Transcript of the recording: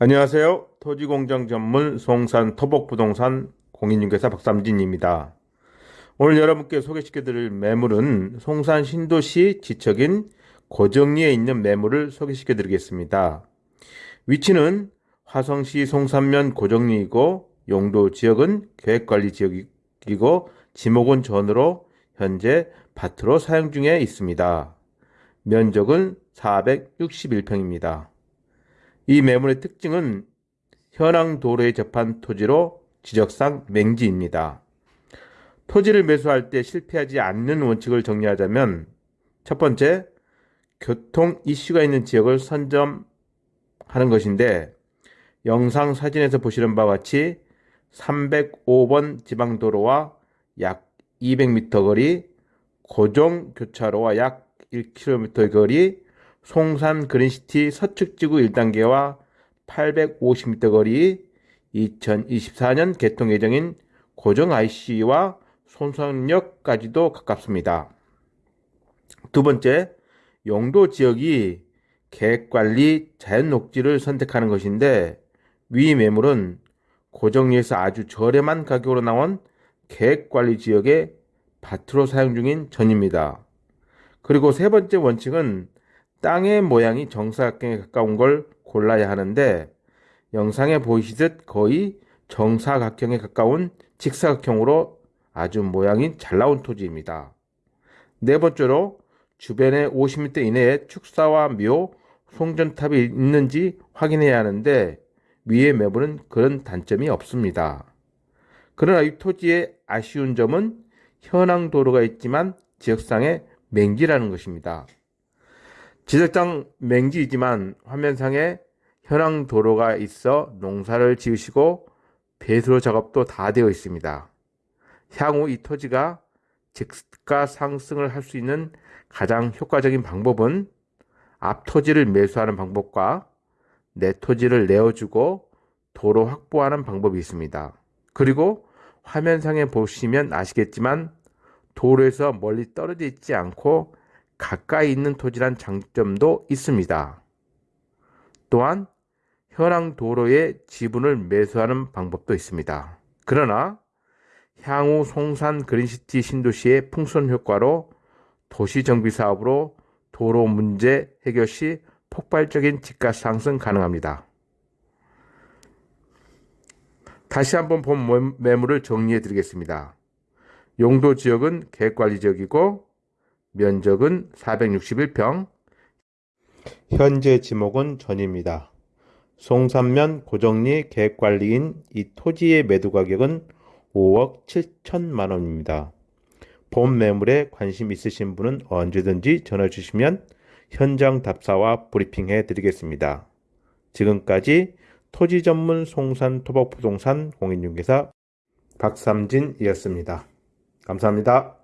안녕하세요. 토지공정 전문 송산 토복부동산 공인중개사 박삼진입니다. 오늘 여러분께 소개시켜드릴 매물은 송산 신도시 지척인 고정리에 있는 매물을 소개시켜드리겠습니다. 위치는 화성시 송산면 고정리이고 용도 지역은 계획관리 지역이고 지목은 전으로 현재 밭으로 사용 중에 있습니다. 면적은 461평입니다. 이 매물의 특징은 현황 도로에 접한 토지로 지적상 맹지입니다. 토지를 매수할 때 실패하지 않는 원칙을 정리하자면 첫 번째, 교통 이슈가 있는 지역을 선점하는 것인데 영상 사진에서 보시는 바와 같이 305번 지방도로와 약 200m 거리, 고정 교차로와 약 1km 거리, 송산 그린시티 서측지구 1단계와 850m 거리 2024년 개통 예정인 고정 IC와 손상역까지도 가깝습니다. 두 번째, 용도 지역이 계획관리 자연녹지를 선택하는 것인데 위 매물은 고정리에서 아주 저렴한 가격으로 나온 계획관리 지역의 밭으로 사용 중인 전입니다. 그리고 세 번째 원칙은 땅의 모양이 정사각형에 가까운 걸 골라야 하는데 영상에 보이시듯 거의 정사각형에 가까운 직사각형으로 아주 모양이 잘 나온 토지입니다. 네 번째로 주변에 50m 이내에 축사와 묘, 송전탑이 있는지 확인해야 하는데 위의 매물은 그런 단점이 없습니다. 그러나 이 토지의 아쉬운 점은 현황 도로가 있지만 지역상의 맹지라는 것입니다. 지적장 맹지이지만 화면상에 현황 도로가 있어 농사를 지으시고 배수로 작업도 다 되어 있습니다. 향후 이 토지가 집가 상승을 할 수 있는 가장 효과적인 방법은 앞 토지를 매수하는 방법과 내 토지를 내어주고 도로 확보하는 방법이 있습니다. 그리고 화면상에 보시면 아시겠지만 도로에서 멀리 떨어져 있지 않고 가까이 있는 토지란 장점도 있습니다. 또한 현황 도로의 지분을 매수하는 방법도 있습니다. 그러나 향후 송산 그린시티 신도시의 풍선 효과로 도시 정비 사업으로 도로 문제 해결 시 폭발적인 집값 상승 가능합니다. 다시 한번 본 매물을 정리해 드리겠습니다. 용도 지역은 계획관리 지역이고 면적은 461평, 현재 지목은 전입니다. 송산면 고정리 계획관리인 이 토지의 매도 가격은 5억 7천만 원입니다. 본 매물에 관심 있으신 분은 언제든지 전화 주시면 현장 답사와 브리핑 해 드리겠습니다. 지금까지 토지 전문 송산 토박 부동산 공인중개사 박삼진이었습니다. 감사합니다.